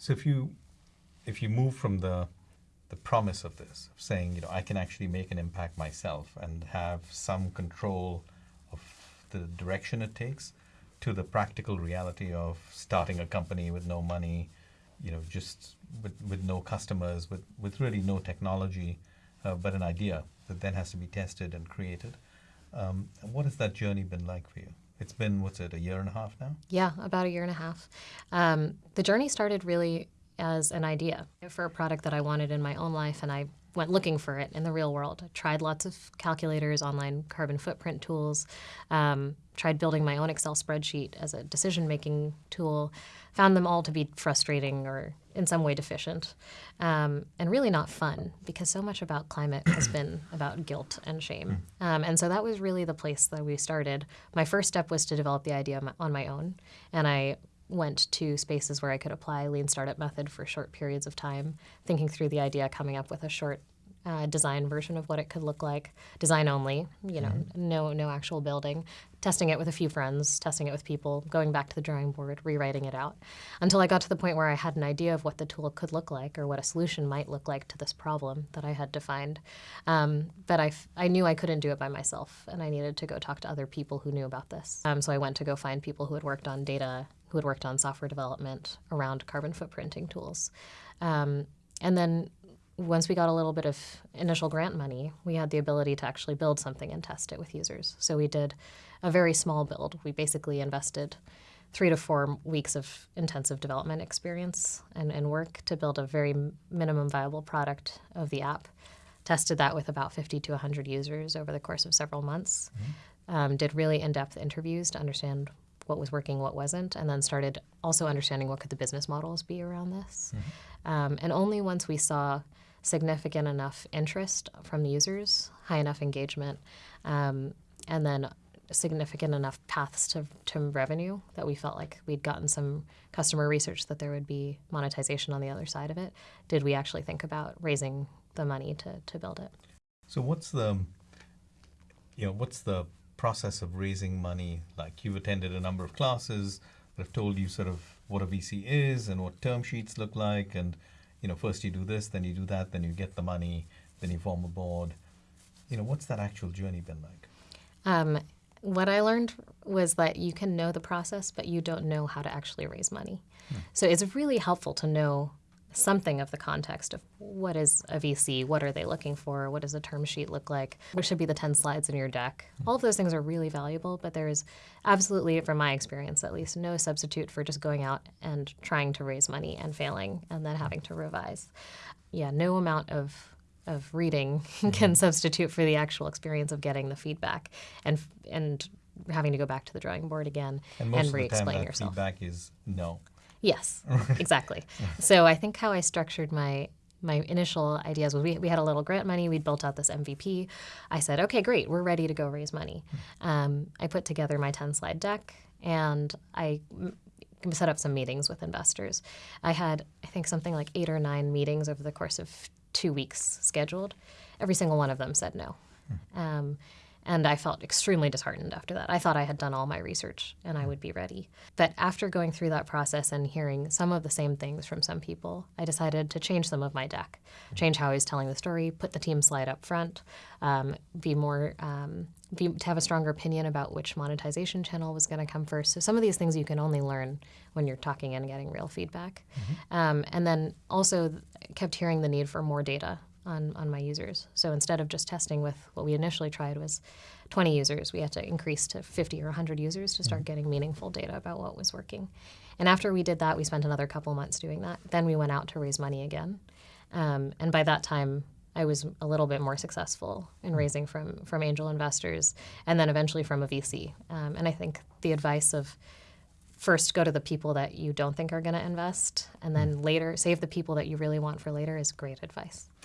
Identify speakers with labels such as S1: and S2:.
S1: So if you if you move from the the promise of this, of saying, you know, I can actually make an impact myself and have some control of the direction it takes, to the practical reality of starting a company with no money, you know, just with, with no customers, with, with really no technology, uh, but an idea that then has to be tested and created. Um, what has that journey been like for you? It's been, what's it, a year and a half now?
S2: Yeah, about a year and a half. Um, the journey started really as an idea for a product that I wanted in my own life, and I went looking for it in the real world. I tried lots of calculators, online carbon footprint tools, um, tried building my own Excel spreadsheet as a decision making tool, found them all to be frustrating or in some way deficient, um, and really not fun because so much about climate has been about guilt and shame. Um, and so that was really the place that we started. My first step was to develop the idea on my own, and I went to spaces where I could apply lean startup method for short periods of time, thinking through the idea, coming up with a short uh, design version of what it could look like, design only, you know, mm-hmm. no no actual building, testing it with a few friends, testing it with people, going back to the drawing board, rewriting it out, until I got to the point where I had an idea of what the tool could look like or what a solution might look like to this problem that I had defined. Um, but I, I knew I couldn't do it by myself, and I needed to go talk to other people who knew about this. Um, so I went to go find people who had worked on data who had worked on software development around carbon footprinting tools. Um, and then once we got a little bit of initial grant money, we had the ability to actually build something and test it with users. So we did a very small build. We basically invested three to four weeks of intensive development experience and, and work to build a very minimum viable product of the app. Tested that with about 50 to 100 users over the course of several months. Mm-hmm. Um, did really in-depth interviews to understand what was working, what wasn't, and then started also understanding what could the business models be around this. Mm-hmm. Um, and only once we saw significant enough interest from the users, high enough engagement, um, and then significant enough paths to, to revenue that we felt like we'd gotten some customer research that there would be monetization on the other side of it, did we actually think about raising the money to, to build it.
S1: So what's the, you know, what's the process of raising money? Like you've attended a number of classes that have told you sort of what a VC is and what term sheets look like, and you know, first you do this, then you do that, then you get the money, then you form a board. You know, what's that actual journey been like?
S2: Um, what I learned was that you can know the process, but you don't know how to actually raise money. Hmm. So it's really helpful to know something of the context of what is a VC, what are they looking for, what does a term sheet look like, what should be the 10 slides in your deck. All of those things are really valuable, but there is absolutely, from my experience at least, no substitute for just going out and trying to raise money and failing and then having to revise. Yeah, no amount of of reading can mm-hmm. substitute for the actual experience of getting the feedback and and having to go back to the drawing board again
S1: and,
S2: and re-explain
S1: yourself. Feedback is no.
S2: Yes, exactly. so I think how I structured my my initial ideas was we, we had a little grant money. We'd built out this MVP. I said, okay, great, we're ready to go raise money. Um, I put together my 10 slide deck and I set up some meetings with investors. I had, I think, something like eight or nine meetings over the course of two weeks scheduled. Every single one of them said no. Um, and I felt extremely disheartened after that. I thought I had done all my research and I would be ready. But after going through that process and hearing some of the same things from some people, I decided to change some of my deck, change how I was telling the story, put the team slide up front, um, be more, um, be, to have a stronger opinion about which monetization channel was going to come first. So some of these things you can only learn when you're talking and getting real feedback. Mm-hmm. Um, and then also kept hearing the need for more data on, on my users. So instead of just testing with what we initially tried was 20 users, we had to increase to 50 or 100 users to start mm-hmm. getting meaningful data about what was working. And after we did that, we spent another couple months doing that. Then we went out to raise money again. Um, and by that time, I was a little bit more successful in mm-hmm. raising from, from angel investors and then eventually from a VC. Um, and I think the advice of first go to the people that you don't think are going to invest and then mm. later save the people that you really want for later is great advice.